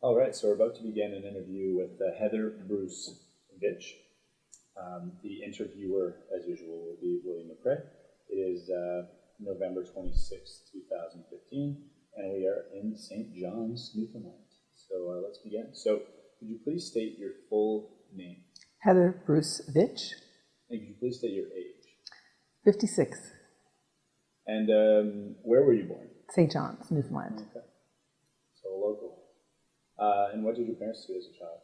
All right, so we're about to begin an interview with uh, Heather Bruce Vitch. Um, the interviewer, as usual, will be William McRae. It is uh, November 26, 2015, and we are in St. John's, Newfoundland. So uh, let's begin. So, could you please state your full name? Heather Bruce-Veitch, And could you please state your age? 56, And um, where were you born? St. John's, Newfoundland. Okay. So local. Uh, and what did your parents do as a child?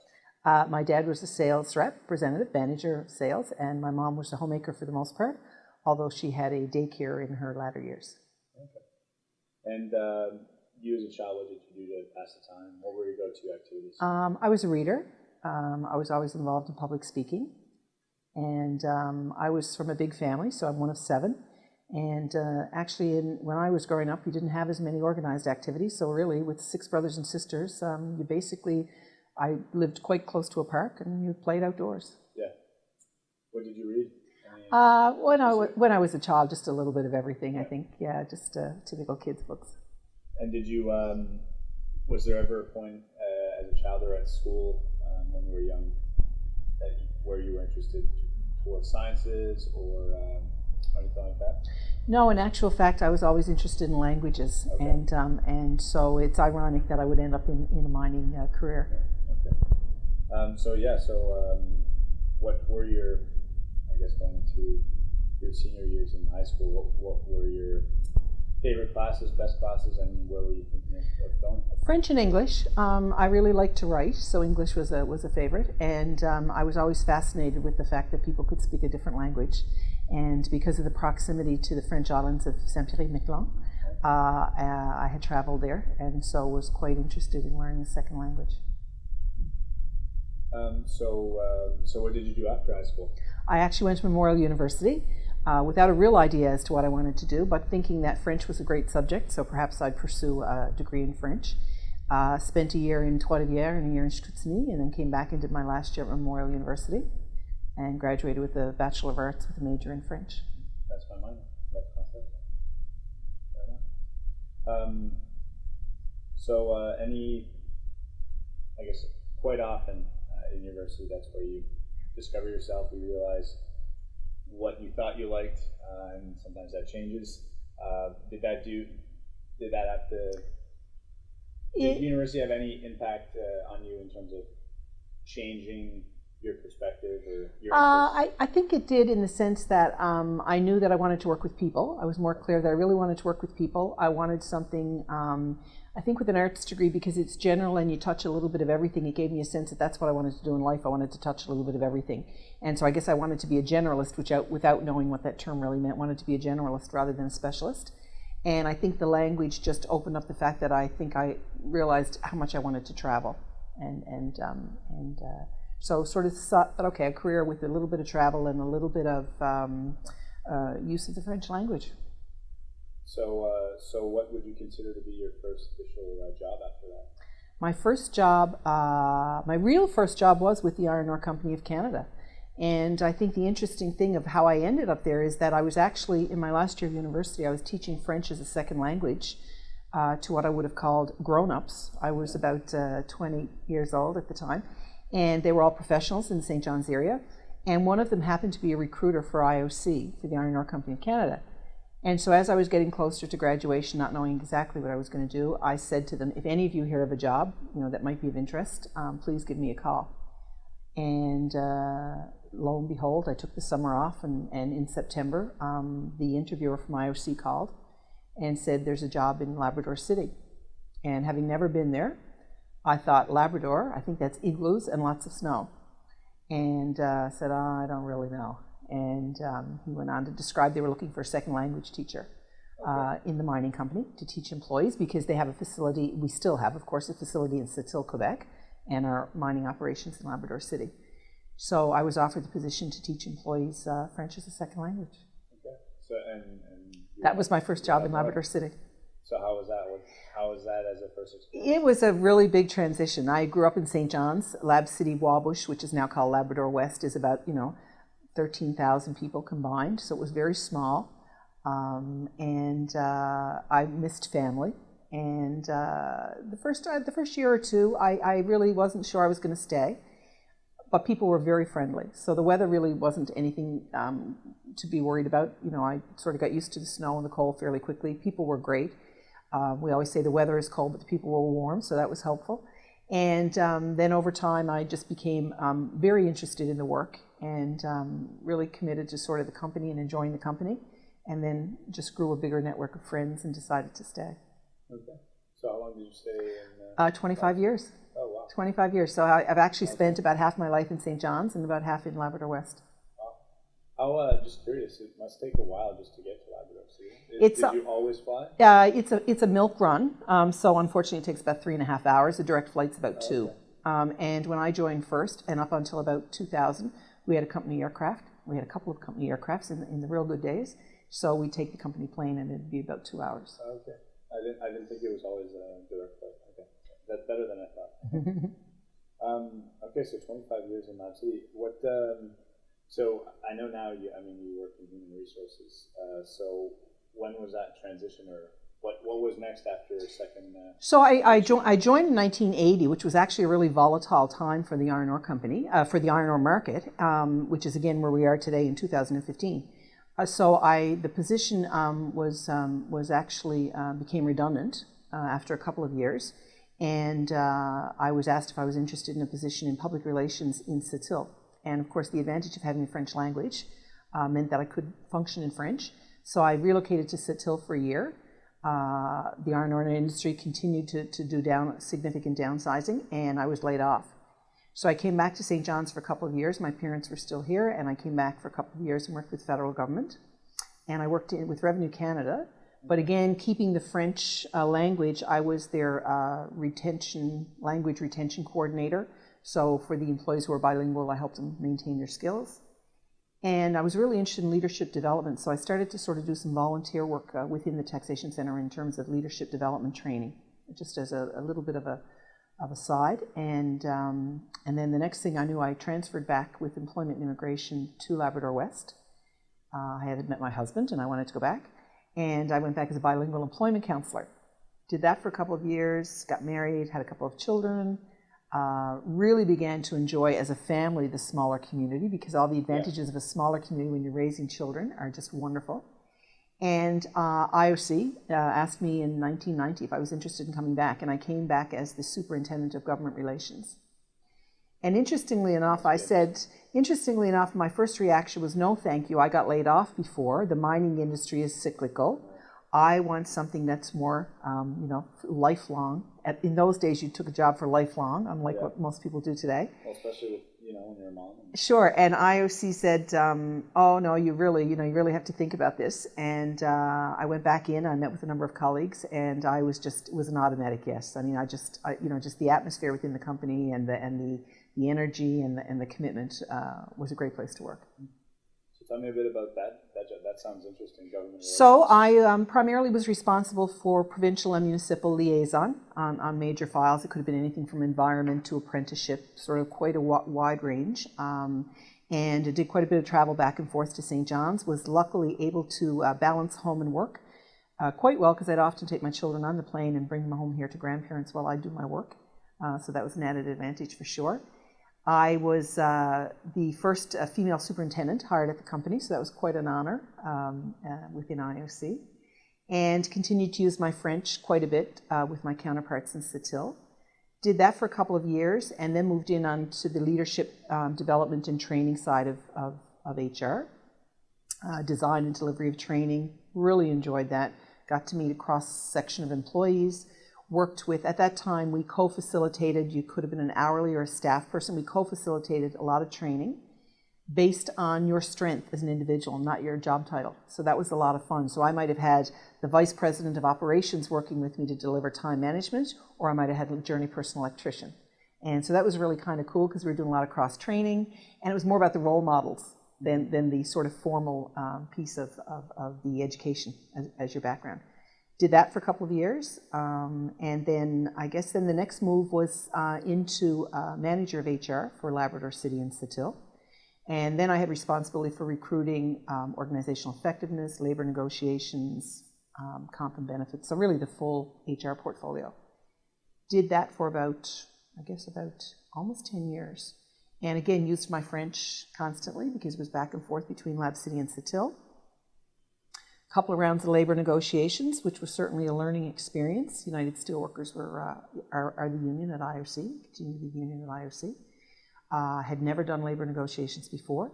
Uh, my dad was a sales representative, manager of sales, and my mom was a homemaker for the most part, although she had a daycare in her latter years. Okay. And um, you as a child, what did you do to pass the time? What were your go-to activities? Um, I was a reader. Um, I was always involved in public speaking. And um, I was from a big family, so I'm one of seven. And uh, actually, in, when I was growing up, we didn't have as many organized activities. So really, with six brothers and sisters, um, you basically, I lived quite close to a park, and you played outdoors. yeah. What did you read? Uh, when I wa- when I was a child, just a little bit of everything. I think, yeah, just uh, typical kids books. and did you? Um, was there ever a point uh, as a child or at school um, when you were young that you, where you were interested towards sciences or um, anything like that? No, in actual fact, I was always interested in languages, Okay. and um, and so it's ironic that I would end up in, in a mining uh, career. Okay. Um, so yeah, so um, what were your, I guess, going into your senior years in high school? What, what were your favorite classes, best classes, and where were you thinking of, of going? French and English. Um, I really liked to write, so English was a was a favorite, and um, I was always fascinated with the fact that people could speak a different language, and because of the proximity to the French islands of Saint-Pierre-et-Miquelon, uh, uh, I had traveled there, and so was quite interested in learning a second language. Um, so, uh, so what did you do after high school? I actually went to Memorial University uh, without a real idea as to what I wanted to do, but thinking that French was a great subject, so perhaps I'd pursue a degree in French. Uh, spent a year in Trois-Rivières and a year in Chicoutimi, and then came back and did my last year at Memorial University, and graduated with a Bachelor of Arts with a major in French. That's my minor. That concept. Right on. Um, so, uh, any, I guess, quite often uh, in university, that's where you discover yourself. You realize what you thought you liked, uh, and sometimes that changes. Uh, did that do? Did that have to? Did It- university have any impact uh, on you in terms of changing your perspective or your? Uh. I, I think it did in the sense that um, I knew that I wanted to work with people. I was more clear that I really wanted to work with people. I wanted something, um, I think, with an arts degree because it's general and you touch a little bit of everything. It gave me a sense that that's what I wanted to do in life. I wanted to touch a little bit of everything. And so I guess I wanted to be a generalist, which out, without knowing what that term really meant, wanted to be a generalist rather than a specialist. And I think the language just opened up the fact that I think I realized how much I wanted to travel. And, and, um, and uh, so sort of thought that, okay, a career with a little bit of travel and a little bit of um, uh, use of the French language. So, uh, so what would you consider to be your first official uh, job after that? My first job, uh, my real first job was with the Iron Ore Company of Canada. And I think the interesting thing of how I ended up there is that I was actually, in my last year of university, I was teaching French as a second language uh, to what I would have called grown-ups. I was about uh, 20 years old at the time. And they were all professionals in the St. John's area. And one of them happened to be a recruiter for IOC, for the Iron Ore Company of Canada. And so as I was getting closer to graduation, not knowing exactly what I was going to do, I said to them, if any of you hear of a job, you know, that might be of interest, um, please give me a call. And uh, lo and behold, I took the summer off, and, and in September, um, the interviewer from IOC called and said, there's a job in Labrador City. And having never been there, I thought, Labrador, I think that's igloos and lots of snow. And uh, said, oh, I don't really know. And um, he went on to describe they were looking for a second language teacher uh, in the mining company to teach employees because they have a facility, we still have, of course, a facility in Sept-Îles, Quebec, and our mining operations in Labrador City. So I was offered the position to teach employees uh, French as a second language. Okay. So and, and That was my first job in Labrador City. So how was that? How was that as a first experience? It was a really big transition. I grew up in St. John's. Lab City Wabush, which is now called Labrador West, is about, you know, 13,000 people combined, so it was very small. Um, and uh, I missed family. And uh, the first uh, the first year or two, I, I really wasn't sure I was going to stay, but people were very friendly. So the weather really wasn't anything um, to be worried about. You know, I sort of got used to the snow and the cold fairly quickly. People were great. Uh, we always say the weather is cold, but the people were warm, so that was helpful. And um, then over time, I just became um, very interested in the work and um, really committed to sort of the company and enjoying the company. And then just grew a bigger network of friends and decided to stay. Okay. So how long did you stay in? Uh, Uh, 25 years. oh wow. 25 years. So I, I've actually spent about half my life in St. John's and about half in Labrador West. How? Uh, just curious. It must take a while just to get to Labrador City. Did, It's did a- you always fly? Uh, it's a it's a milk run, um, so unfortunately it takes about three and a half hours. The direct flight's about two. Um, and when I joined first, and up until about 2000, we had a company aircraft. We had a couple of company aircrafts in, in the real good days. So we'd take the company plane, and it'd be about two hours. Okay. I didn't. I didn't think it was always a direct flight. Okay. That's better than I thought. um, okay. So 25 years in Lab City. What? So I know now. You. I mean, you work in human resources. Uh, so when was that transition, or what? What was next after second? Uh, So I, I, jo- I joined in 1980, which was actually a really volatile time for the iron ore company, uh, for the iron ore market, um, which is again where we are today in 2015. Uh, so I, the position um, was um, was actually uh, became redundant uh, after a couple of years, and I was asked if I was interested in a position in public relations in Sept-Îles. And of course, the advantage of having the French language uh, meant that I could function in French. So I relocated to Sept-Îles for a year. Uh, the iron ore industry continued to, to do down significant downsizing, and I was laid off. So I came back to St. John's for a couple of years. My parents were still here, and I came back for a couple of years and worked with federal government. And I worked in, with Revenue Canada, but again, keeping the French uh, language, I was their uh, retention language retention coordinator. So for the employees who are bilingual, I helped them maintain their skills. And I was really interested in leadership development, so I started to sort of do some volunteer work uh, within the Taxation Center in terms of leadership development training, just as a, a little bit of a of a side. And um, and then the next thing I knew, I transferred back with employment and immigration to Labrador West. Uh, I had met my husband, and I wanted to go back, and I went back as a bilingual employment counselor. Did that for a couple of years, got married, had a couple of children. Uh, really began to enjoy as a family the smaller community because all the advantages of a smaller community when you're raising children are just wonderful. And uh, IOC uh, asked me in 1990 if I was interested in coming back, and I came back as the superintendent of government relations. And interestingly enough, I said, interestingly enough, my first reaction was no, thank you. I got laid off before. The mining industry is cyclical. I want something that's more, um, you know, lifelong. At, in those days, you took a job for lifelong, unlike what most people do today. well, especially with you know when you're a mom. And, Sure, and IOC said, um, "Oh no, you really, you know, you really have to think about this." And uh, I went back in. I met with a number of colleagues, and I was just it was an automatic yes. I mean, I just, I, you know, just the atmosphere within the company and the and the the energy and the and the commitment uh, was a great place to work. Tell me a bit about that. That that sounds interesting. Government. So I um, primarily was responsible for provincial and municipal liaison on, on major files. It could have been anything from environment to apprenticeship, sort of quite a wide range. Um, and I did quite a bit of travel back and forth to St. John's. Was luckily able to uh, balance home and work uh, quite well because I'd often take my children on the plane and bring them home here to grandparents while I do my work. Uh, so that was an added advantage for sure. I was uh, the first uh, female superintendent hired at the company, so that was quite an honor um, uh, within IOC. And continued to use my French quite a bit uh, with my counterparts in Sept-Îles. Did that for a couple of years, and then moved in onto the leadership um, development and training side of, of, of HR. Uh, design and delivery of training. Really enjoyed that. Got to meet a cross section of employees worked with, at that time, we co facilitated, you could have been an hourly or a staff person, we co facilitated a lot of training based on your strength as an individual, not your job title. So that was a lot of fun. So I might have had the vice president of operations working with me to deliver time management, or I might have had a journey person electrician. And so that was really kind of cool because we were doing a lot of cross training, and it was more about the role models than, than the sort of formal um, piece of, of, of the education as, as your background did that for a couple of years, um, and then I guess then the next move was uh, into uh, manager of HR for Labrador City and Sept-Îles. And then I had responsibility for recruiting, um, organizational effectiveness, labor negotiations, um, comp and benefits. So really the full HR portfolio. Did that for about, I guess, about almost 10 years. And again, used my French constantly because it was back and forth between Lab City and Sept-Îles. Couple of rounds of labor negotiations, which was certainly a learning experience. United Steelworkers were, uh, are, are the union at IOC, continue to be the union at IOC. Uh, had never done labor negotiations before.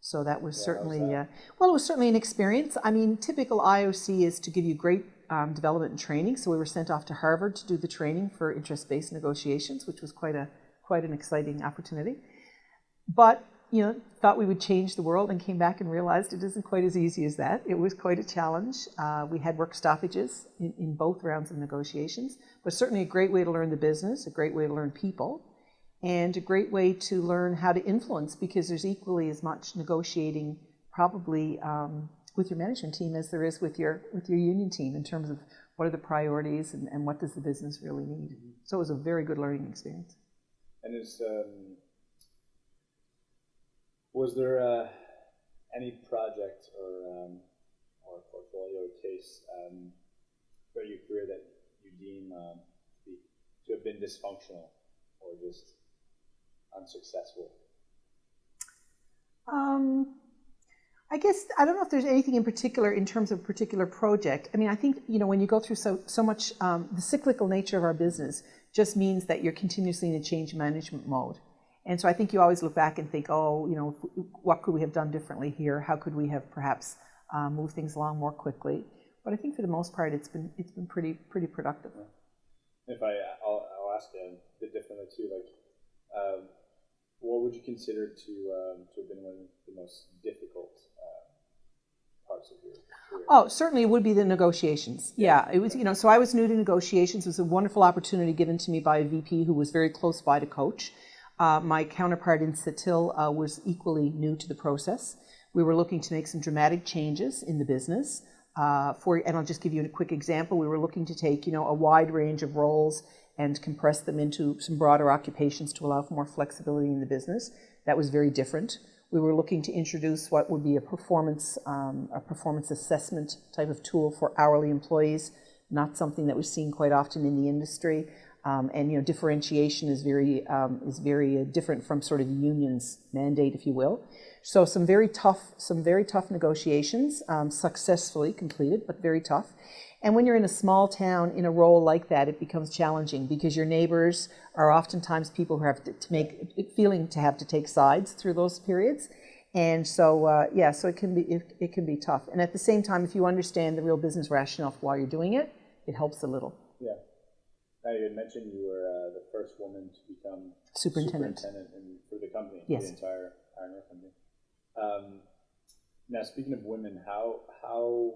So that was Yeah, certainly, that? Uh, well, it was certainly an experience. I mean, typical IOC is to give you great um, development and training. So we were sent off to Harvard to do the training for interest-based negotiations, which was quite a quite an exciting opportunity. But you know, thought we would change the world and came back and realized it isn't quite as easy as that. It was quite a challenge. Uh, we had work stoppages in, in both rounds of negotiations, but certainly a great way to learn the business, a great way to learn people, and a great way to learn how to influence because there's equally as much negotiating probably um, with your management team as there is with your with your union team in terms of what are the priorities and, and what does the business really need. So it was a very good learning experience. And is um, was there uh, any project or um, or portfolio case um, for your career that you deem um, to, be, to have been dysfunctional or just unsuccessful? Um, I guess I don't know if there's anything in particular in terms of a particular project. I mean, I think you know when you go through so so much, um, the cyclical nature of our business just means that you're continuously in a change management mode. And so I think you always look back and think, oh, you know, what could we have done differently here? How could we have perhaps uh, moved things along more quickly? But I think for the most part, it's been it's been pretty pretty productive. If I, I'll, I'll ask a bit differently too. Like, um, what would you consider to um, to have been one of the most difficult uh, parts of your career? Oh, certainly it would be the negotiations. Yeah, it was, you know, so I was new to negotiations. It was a wonderful opportunity given to me by a VP who was very close by to coach. Uh, my counterpart in Sept-Îles uh, was equally new to the process. We were looking to make some dramatic changes in the business. Uh, for, and I'll just give you a quick example. We were looking to take, you know, a wide range of roles and compress them into some broader occupations to allow for more flexibility in the business. That was very different. We were looking to introduce what would be a performance, um, a performance assessment type of tool for hourly employees, not something that was seen quite often in the industry. Um, and you know, differentiation is very um, is very uh, different from sort of the unions mandate, if you will. So some very tough, some very tough negotiations, um, successfully completed, but very tough. And when you're in a small town in a role like that, it becomes challenging because your neighbors are oftentimes people who have to, to make feeling to have to take sides through those periods. And so, uh, yeah, so it can be it, it can be tough. And at the same time, if you understand the real business rationale for why you're doing it, it helps a little. Yeah. Now you had mentioned you were uh, the first woman to become Superintendent. superintendent in, for the company, Yes. the entire Iron Ore company. Um, now, speaking of women, how how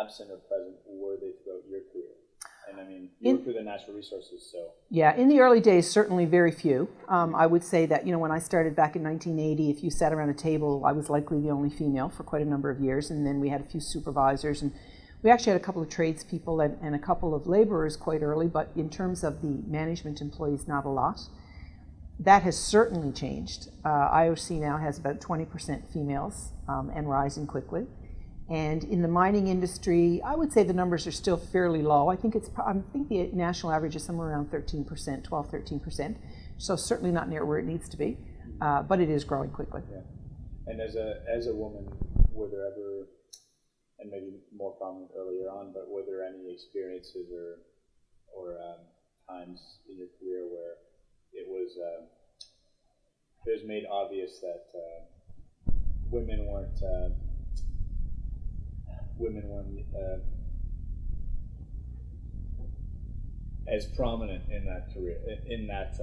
absent or present were they throughout your career? And I mean, you In- worked with the natural resources, so Yeah, in the early days, certainly very few. Um, I would say that, you know, when I started back in 1980, if you sat around a table, I was likely the only female for quite a number of years. And then we had a few supervisors. And we actually had a couple of tradespeople and, and a couple of laborers quite early. But in terms of the management employees, not a lot. That has certainly changed. Uh, IOC now has about 20% females um, and rising quickly. And in the mining industry, I would say the numbers are still fairly low. I think it's I think the national average is somewhere around 13%, 12, 13%. So certainly not near where it needs to be, uh, but it is growing quickly. yeah. And as a as a woman, were there ever, and maybe more common earlier on, but were there any experiences or or um, times in your career where it was uh, it was made obvious that uh, women weren't uh, women weren't as prominent in that career in, in that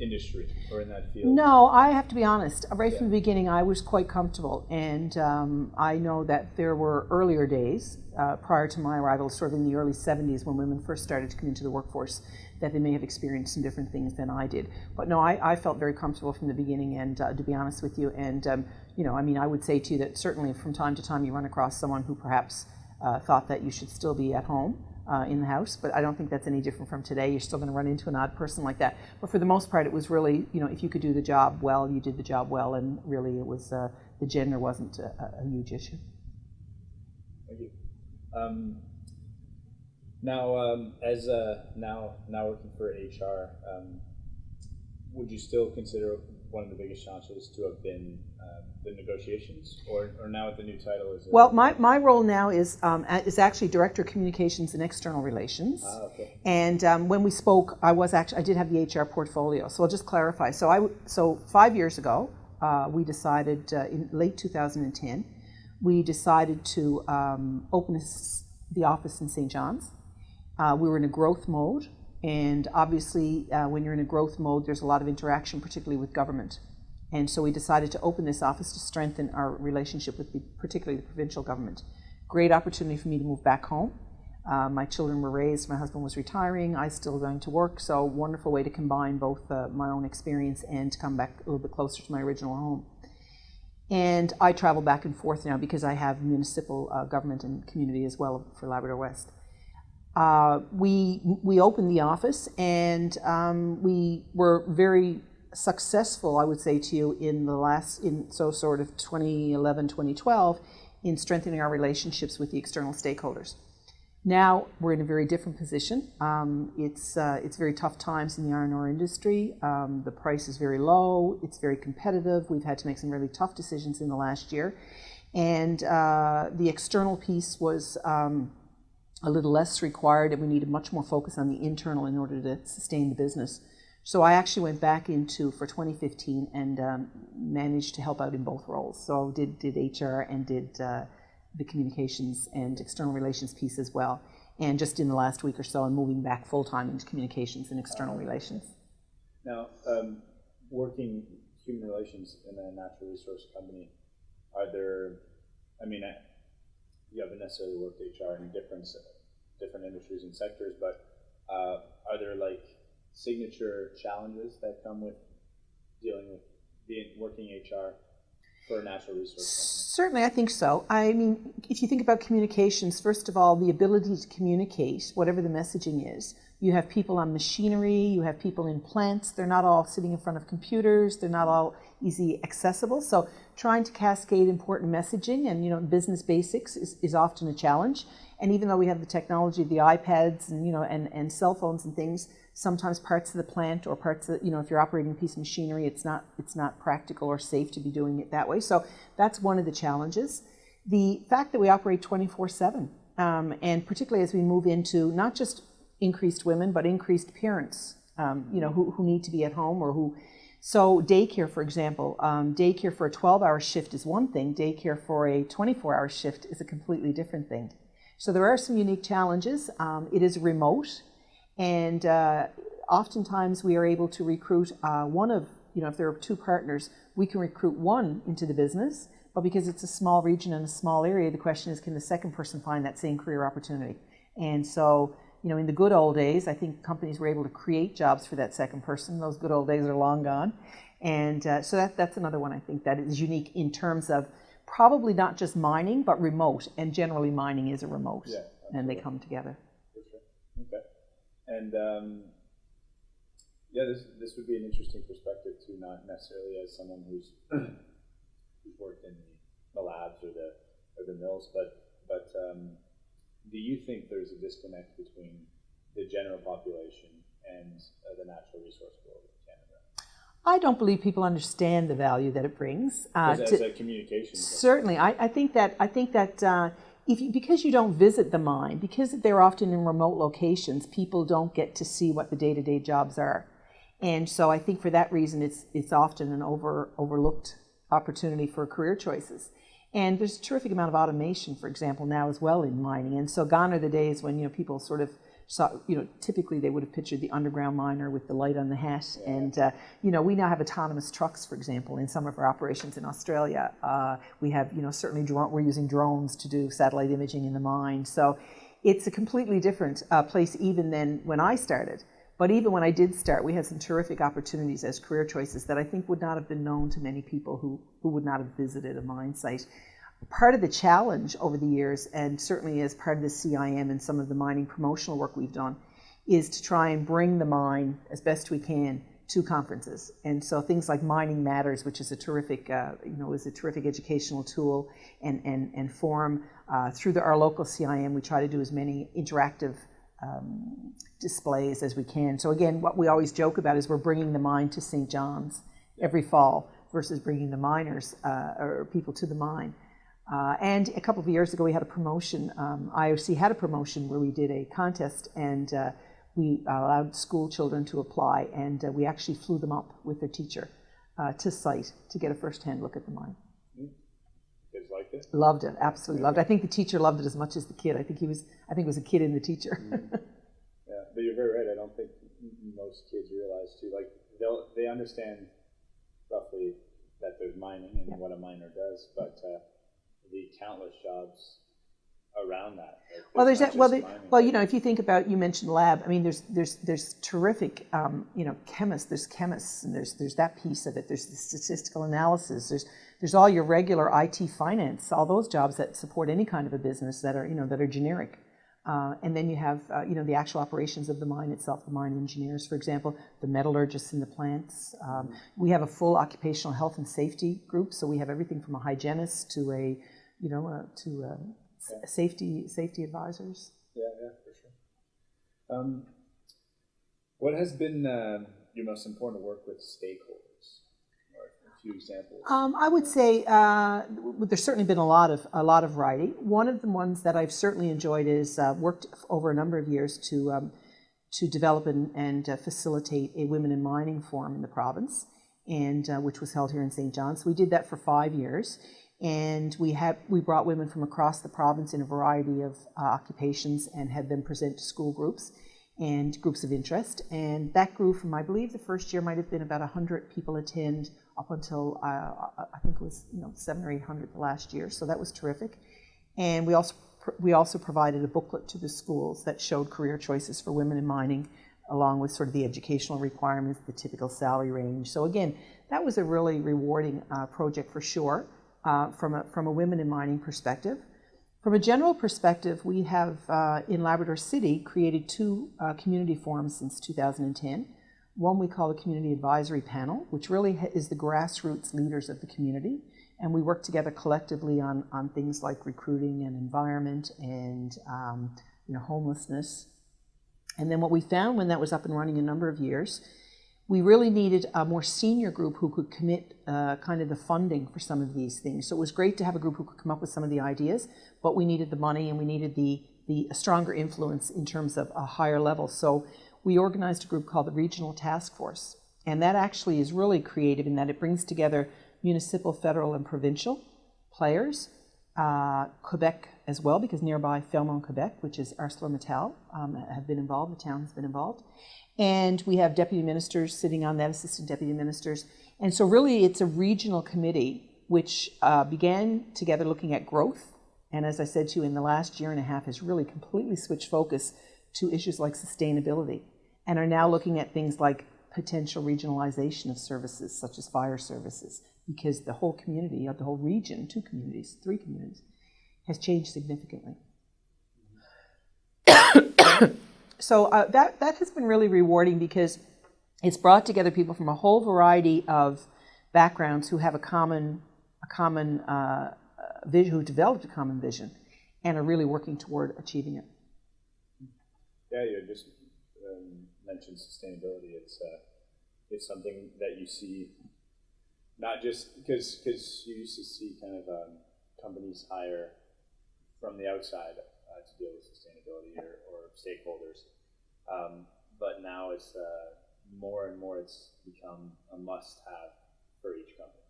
industry or in that field. No, I have to be honest. Right from the beginning, I was quite comfortable, and um, I know that there were earlier days uh, prior to my arrival, sort of in the early '70s, when women first started to come into the workforce, that they may have experienced some different things than I did. But no, I, I felt very comfortable from the beginning, and uh, to be honest with you, and um, you know, I mean, I would say to you that certainly from time to time you run across someone who perhaps uh, thought that you should still be at home uh, in the house, but I don't think that's any different from today. You're still going to run into an odd person like that. But for the most part, it was really, you know, if you could do the job well, you did the job well, and really it was, uh, the gender wasn't a, a huge issue. Thank you. Um, now, um, as uh, now now working for HR, um, would you still consider one of the biggest challenges to have been uh, the negotiations, or, or now with the new title is it? Well, my, my role now is, um, is actually Director of Communications and External Relations. Ah, okay. And um, when we spoke, I was actually I did have the HR portfolio. So I'll just clarify. So I so five years ago, uh, we decided uh, in late 2010, we decided to um, open the office in St. John's. Uh, we were in a growth mode, and obviously, uh, when you're in a growth mode, there's a lot of interaction, particularly with government. And so we decided to open this office to strengthen our relationship with the, particularly the provincial government. Great opportunity for me to move back home. Uh, my children were raised, my husband was retiring, I still going to work, so wonderful way to combine both uh, my own experience and to come back a little bit closer to my original home. And I travel back and forth now because I have municipal uh, government and community as well for Labrador West. Uh, we we opened the office and um, we were very successful, I would say to you, in the last in so sort of 2011, 2012, in strengthening our relationships with the external stakeholders. Now we're in a very different position. Um, it's uh, it's very tough times in the iron ore industry. Um, the price is very low. It's very competitive. We've had to make some really tough decisions in the last year, and uh, the external piece was um, a little less required, and we needed much more focus on the internal in order to sustain the business. So I actually went back into for 2015 and um, managed to help out in both roles. So did did HR and did. Uh, the communications and external relations piece as well. And just in the last week or so, I'm moving back full time into communications and external relations. Now, um, working human relations in a natural resource company, are there? I mean, I, you haven't necessarily worked HR in different different industries and sectors, but uh, are there like signature challenges that come with dealing with being working HR for a natural resource Certainly, I think so. I mean, if you think about communications, first of all, the ability to communicate, whatever the messaging is. You have people on machinery, you have people in plants, they're not all sitting in front of computers, they're not all easy accessible. So trying to cascade important messaging and you know business basics is, is often a challenge. And even though we have the technology of the iPads and you know and, and cell phones and things, sometimes parts of the plant or parts of you know if you're operating a piece of machinery it's not it's not practical or safe to be doing it that way. So that's one of the challenges. The fact that we operate 24 7 um, and particularly as we move into not just increased women but increased parents um, you know who, who need to be at home or who so daycare for example um, daycare for a 12 hour shift is one thing. Daycare for a 24 hour shift is a completely different thing so there are some unique challenges um, it is remote and uh, oftentimes we are able to recruit uh, one of, you know, if there are two partners, we can recruit one into the business. But because it's a small region and a small area, the question is, can the second person find that same career opportunity? And so, you know, in the good old days, I think companies were able to create jobs for that second person. Those good old days are long gone. And uh, so that, that's another one I think that is unique in terms of probably not just mining, but remote. And generally, mining is a remote, Yeah, and they come together. Sure. Okay. And um, yeah, this this would be an interesting perspective too, not necessarily as someone who's who's worked in the, labs or the or the mills, but but um, do you think there's a disconnect between the general population and uh, the natural resource world? I don't believe people understand the value that it brings. Uh, to- a communication, certainly, I, I think that I think that uh, if you, because you don't visit the mine, because they're often in remote locations, people don't get to see what the day-to-day jobs are, and so I think for that reason, it's it's often an over overlooked opportunity for career choices. And there's a terrific amount of automation, for example, now as well in mining. And so gone are the days when you know people sort of saw, you know, typically they would have pictured the underground miner with the light on the hat. And uh, you know, we now have autonomous trucks, for example, in some of our operations in Australia. Uh, we have, you know, certainly we're using drones to do satellite imaging in the mine. So it's a completely different uh, place even than when I started. But even when I did start, we had some terrific opportunities as career choices that I think would not have been known to many people who, who would not have visited a mine site. Part of the challenge over the years, and certainly as part of the CIM and some of the mining promotional work we've done, is to try and bring the mine as best we can to conferences. And so things like Mining Matters, which is a terrific, uh, you know, is a terrific educational tool and, and, and forum. Uh, through the, our local CIM, we try to do as many interactive um, displays as we can. So again, what we always joke about is we're bringing the mine to St. John's every fall versus bringing the miners uh, or people to the mine. Uh, and a couple of years ago, we had a promotion. Um, IOC had a promotion where we did a contest and uh, we allowed school children to apply, and uh, we actually flew them up with their teacher uh, to site to get a first-hand look at the mine. Kids liked it? Loved it, absolutely loved it. I think the teacher loved it as much as the kid. I think he was. I think it was a kid in the teacher. Yeah, but you're very right. I don't think most kids realize too. Like they'll they understand roughly that there's mining and what a miner does, but uh, the countless jobs around that. Like, Well, there's that, well, there, well, you know, if you think about, you mentioned lab. I mean, there's there's there's terrific, um, you know, chemists. There's chemists, and there's there's that piece of it. There's the statistical analysis. There's there's all your regular IT finance, all those jobs that support any kind of a business that are you know that are generic. Uh, and then you have uh, you know the actual operations of the mine itself, the mine engineers, for example, the metallurgists in the plants. Um, we have a full occupational health and safety group, so we have everything from a hygienist to a you know uh, to uh, s- safety safety advisors. Yeah, yeah, for sure. Um, what has been uh, your most important work with stakeholders? Or a few examples. Um, I would say uh, there's certainly been a lot of a lot of writing. One of the ones that I've certainly enjoyed is uh, worked over a number of years to um, to develop and, and uh, facilitate a women in mining forum in the province, and uh, which was held here in St. John's. So we did that for five years, and we had we brought women from across the province in a variety of uh, occupations and had them present to school groups and groups of interest. And that grew from, I believe, the first year might have been about 100 people attend up until uh, I think it was you know seven or 800 the last year. So that was terrific. And we also we also provided a booklet to the schools that showed career choices for women in mining, along with sort of the educational requirements, the typical salary range. So again, that was a really rewarding uh, project for sure uh, from a from a women in mining perspective. From a general perspective, we have uh, in Labrador City created two uh, community forums since 2010. One we call the Community Advisory Panel, which really is the grassroots leaders of the community. And we work together collectively on, on things like recruiting and environment and um, you know, homelessness. And then what we found when that was up and running a number of years, we really needed a more senior group who could commit uh, kind of the funding for some of these things. So it was great to have a group who could come up with some of the ideas, but we needed the money and we needed the, the stronger influence in terms of a higher level. So we organized a group called the Regional Task Force. And that actually is really creative in that it brings together municipal, federal, and provincial players, uh, Quebec as well, because nearby Fermont, Quebec, which is ArcelorMittal, um, have been involved, the town has been involved. And we have deputy ministers sitting on that, assistant deputy ministers. And so, really, it's a regional committee which uh, began together looking at growth. And as I said to you, in the last year and a half, has really completely switched focus to issues like sustainability and are now looking at things like potential regionalization of services, such as fire services, because the whole community, the whole region, two communities, three communities, has changed significantly. so uh, that that has been really rewarding because it's brought together people from a whole variety of backgrounds who have a common a common uh, vision, who developed a common vision, and are really working toward achieving it. Yeah, you just um, mentioned sustainability. It's uh, it's something that you see not just because because you used to see kind of um, companies hire from the outside uh, to deal with sustainability or, or stakeholders, um, but now it's uh, more and more it's become a must-have for each company.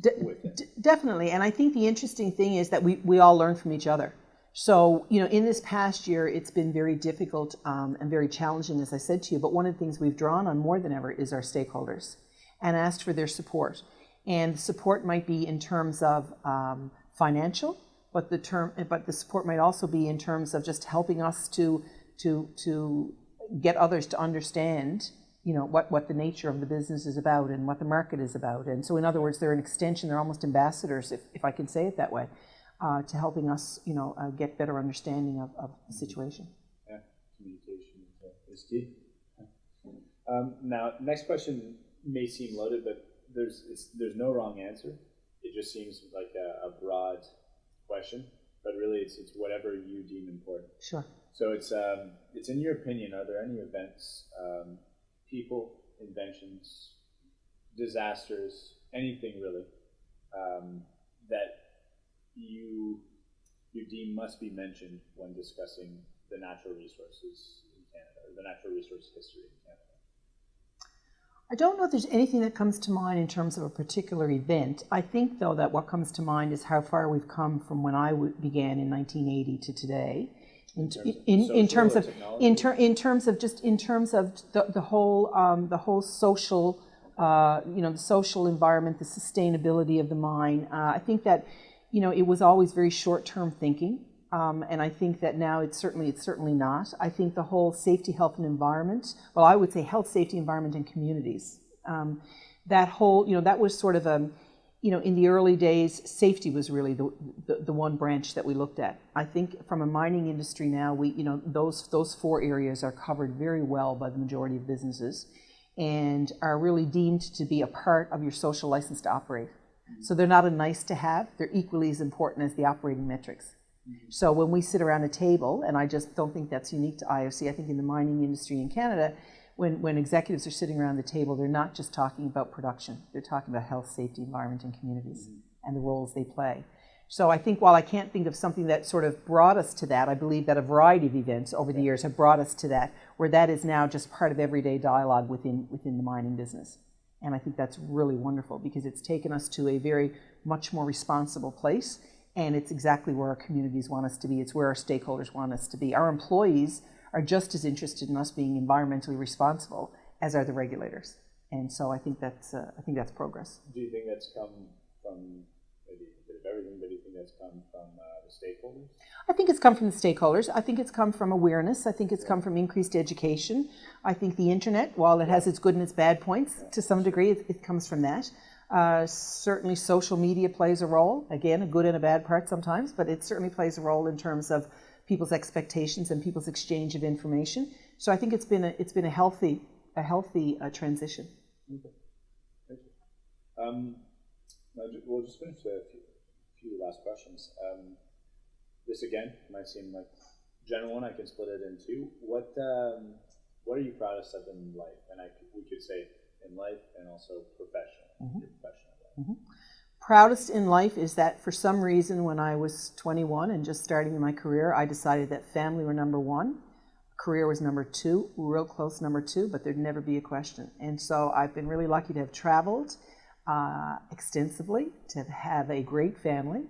De- definitely, and I think the interesting thing is that we, we all learn from each other. So, you know, in this past year, it's been very difficult um, and very challenging, as I said to you. But one of the things we've drawn on more than ever is our stakeholders and asked for their support. And support might be in terms of um, financial, but the term, but the support might also be in terms of just helping us to to to get others to understand, you know, what what the nature of the business is about and what the market is about. And so, in other words, they're an extension. They're almost ambassadors, if if I can say it that way, uh, to helping us, you know, uh, get better understanding of, of the situation. Yeah, communication is, key. Um, now, next question may seem loaded, but there's there's no wrong answer. It just seems like a, a broad question. but really it's, it's whatever you deem important. Sure. So it's um, it's in your opinion, are there any events, um, people, inventions, disasters, anything really, um, that you you deem must be mentioned when discussing the natural resources in Canada or the natural resource history? I don't know if there's anything that comes to mind in terms of a particular event. I think, though, that what comes to mind is how far we've come from when I w- began in 1980 to today. In, terms of in, in terms of in, ter- in terms of just in terms of the, the whole um, the whole social uh, you know the social environment the sustainability of the mine uh, I think that you know it was always very short term thinking um, and I think that now it's certainly it's certainly not. I think the whole safety, health, and environment. Well, I would say health, safety, environment, and communities. Um, that whole you know that was sort of a you know in the early days safety was really the, the, the one branch that we looked at. I think from a mining industry now we you know those those four areas are covered very well by the majority of businesses and are really deemed to be a part of your social license to operate. So they're not a nice to have, they're equally as important as the operating metrics. Mm. So when we sit around a table, and I just don't think that's unique to IOC, I think in the mining industry in Canada, when, when executives are sitting around the table, they're not just talking about production, they're talking about health, safety, environment, and communities mm. and the roles they play. So I think while I can't think of something that sort of brought us to that, I believe that a variety of events over the years have brought us to that, where that is now just part of everyday dialogue within, within the mining business. And I think that's really wonderful because it's taken us to a very much more responsible place. And it's exactly where our communities want us to be. It's where our stakeholders want us to be. Our employees are just as interested in us being environmentally responsible as are the regulators. And so I think that's, uh, I think that's progress. Do you think that's come from maybe a bit of everything, but do you think that's come from uh, the stakeholders? I think it's come from the stakeholders. I think it's come from awareness. I think it's come from increased education. I think the internet, while it has its good and its bad points, to some degree, it, it comes from that. Uh, certainly, social media plays a role. Again, a good and a bad part sometimes, but it certainly plays a role in terms of people's expectations and people's exchange of information. So I think it's been a it's been a healthy a healthy uh, transition. Okay. Thank you. Um, we'll just finish with a few, few last questions. Um, this again might seem like general one. I can split it in two. What um, What are you proudest of in life? And I we could say in life and also professional. Your professional life. proudest in life is that for some reason when I was 21 and just starting my career, I decided that family were number one, career was number two, real close number two, but there'd never be a question. And so I've been really lucky to have traveled uh, extensively, to have a great family,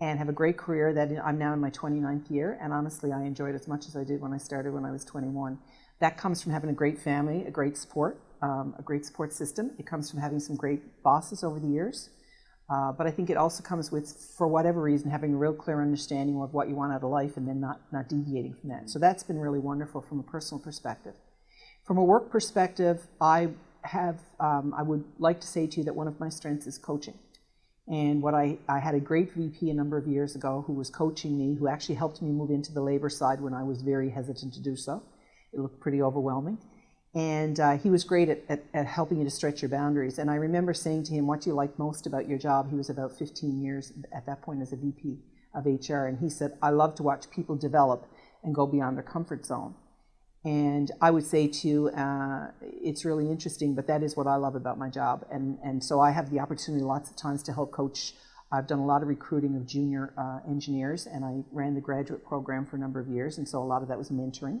and have a great career that I'm now in my 29th year. And honestly, I enjoyed as much as I did when I started when I was 21. That comes from having a great family, a great support, um, a great support system. It comes from having some great bosses over the years. Uh, but I think it also comes with, for whatever reason, having a real clear understanding of what you want out of life and then not, not deviating from that. So that's been really wonderful from a personal perspective. From a work perspective, I have, um, I would like to say to you that one of my strengths is coaching. And what I, I had a great VP a number of years ago who was coaching me, who actually helped me move into the labor side when I was very hesitant to do so. It looked pretty overwhelming. And uh, he was great at, at, at helping you to stretch your boundaries. And I remember saying to him, What do you like most about your job? He was about 15 years at that point as a VP of HR. And he said, I love to watch people develop and go beyond their comfort zone. And I would say to you, uh, it's really interesting, but that is what I love about my job. And, and so I have the opportunity lots of times to help coach. I've done a lot of recruiting of junior uh, engineers, and I ran the graduate program for a number of years, and so a lot of that was mentoring.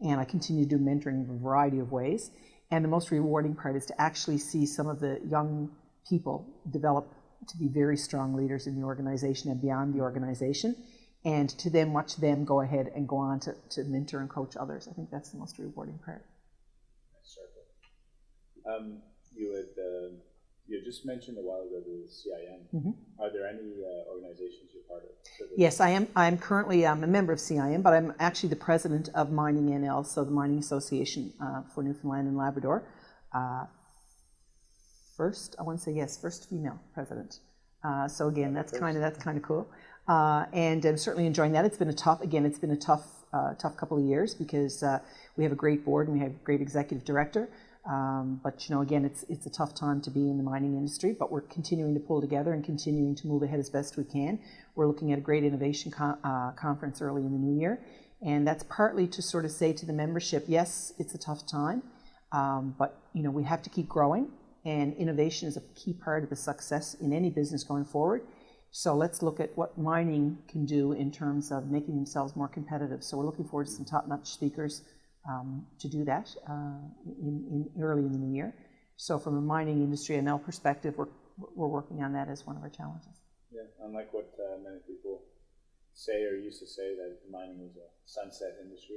And I continue to do mentoring in a variety of ways. And the most rewarding part is to actually see some of the young people develop to be very strong leaders in the organization and beyond the organization and to then watch them go ahead and go on to, to mentor and coach others. I think that's the most rewarding part. Um, you had uh, you just mentioned a while ago the CIM. Are there any uh, organizations you're part of? Yes, I am. I'm currently um, a member of CIM, but I'm actually the president of Mining NL, so the Mining Association uh, for Newfoundland and Labrador. Uh, first, I want to say yes, first female president. Uh, so again, that's kind of that's kind of cool, uh, and I'm certainly enjoying that. It's been a tough, again, it's been a tough, uh, tough couple of years because uh, we have a great board and we have a great executive director. Um, but you know, again, it's it's a tough time to be in the mining industry. But we're continuing to pull together and continuing to move ahead as best we can. We're looking at a great innovation co- uh, conference early in the new year, and that's partly to sort of say to the membership, yes, it's a tough time, um, but you know, we have to keep growing, and innovation is a key part of the success in any business going forward. So let's look at what mining can do in terms of making themselves more competitive. So we're looking forward to some top-notch speakers um, to do that uh, in, in early in the new year. So from a mining industry ML perspective, we're, we're working on that as one of our challenges. Yeah, unlike what uh, many people say or used to say that mining was a sunset industry.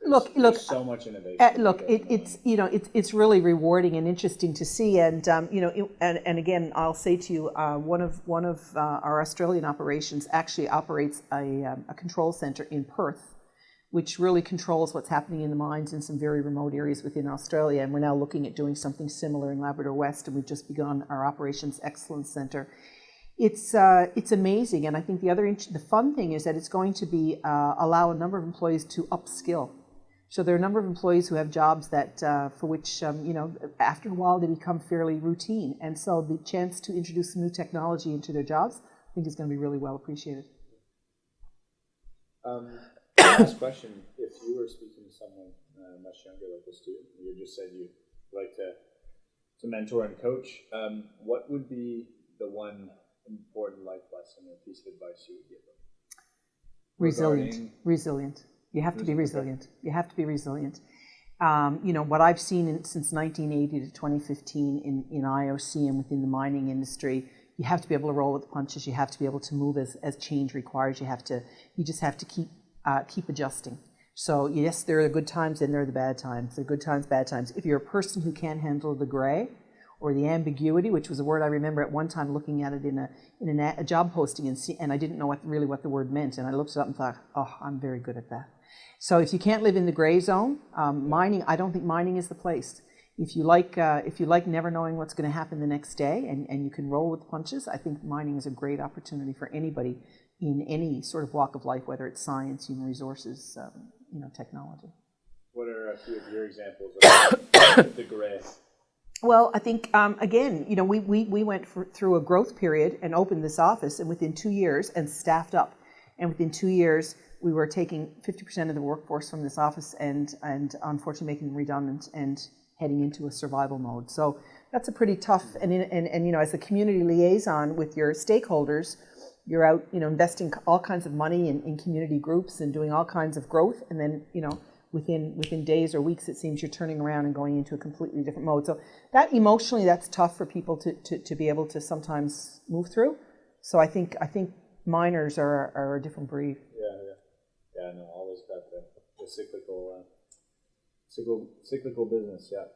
There's- Look- look, so much innovation. Uh, look, it, it's you know it's it's really rewarding and interesting to see, and um, you know, it- and, and again, I'll say to you, uh, one of one of uh, our Australian operations actually operates a, um, a control center in Perth, which really controls what's happening in the mines in some very remote areas within Australia, and we're now looking at doing something similar in Labrador West, and we've just begun our operations excellence center. It's uh, it's amazing, and I think the other the fun thing is that it's going to be uh, allow a number of employees to upskill. So there are a number of employees who have jobs that uh, for which um, you know after a while they become fairly routine, and so the chance to introduce new technology into their jobs, I think, is going to be really well appreciated. Um, last question: If you were speaking to someone uh, much younger, like a student, you just said you like to to mentor and coach. Um, what would be the one important life lesson or piece of advice you would give them? Resilient, resilient. You have to be Resilient, resilient. You have to be resilient. Um, you know what I've seen in, since 1980 to 2015 in, in IOC and within the mining industry. You have to be able to roll with the punches. You have to be able to move as, as change requires. You have to. You just have to keep uh, keep adjusting. So yes, there are the good times and there are the bad times. The good times, bad times. If you're a person who can't handle the gray or the ambiguity, which was a word I remember at one time looking at it in a in an a, a job posting and see, and I didn't know what really what the word meant, and I looked it up and thought, oh, I'm very good at that. So if you can't live in the gray zone, um, mining, I don't think mining is the place. If you like, uh, if you like never knowing what's going to happen the next day, and, and you can roll with punches, I think mining is a great opportunity for anybody in any sort of walk of life, whether it's science, human resources, um, you know, technology. What are a few of your examples of the gray? Well, I think um, again, you know, we we, we went for, through a growth period and opened this office, and within two years, and staffed up, and within two years, we were taking 50% of the workforce from this office, and and unfortunately making them redundant and heading into a survival mode. So that's a pretty tough, and in, and and you know, as a community liaison with your stakeholders, you're out, you know, investing all kinds of money in, in community groups and doing all kinds of growth, and then you know within within days or weeks it seems you're turning around and going into a completely different mode so that emotionally that's tough for people to, to, to be able to sometimes move through so i think i think miners are, are a different breed Yeah, yeah, yeah. No, always got the, the cyclical, uh, cyclical, cyclical business. Yeah.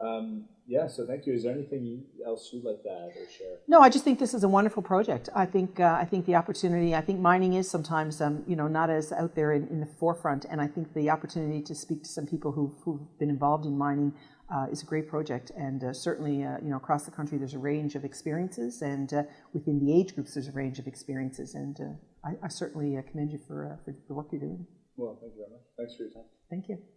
Um, yeah. So thank you. Is there anything else you'd like to add or share? no i just think this is a wonderful project i think uh, i think the opportunity i think mining is sometimes um, you know not as out there in, in the forefront and i think the opportunity to speak to some people who've, who've been involved in mining uh, is a great project and uh, certainly uh, you know across the country there's a range of experiences and uh, within the age groups there's a range of experiences and uh, I, I certainly uh, commend you for, uh, for the work you're doing Well, thank you very much. Thanks for your time. thank you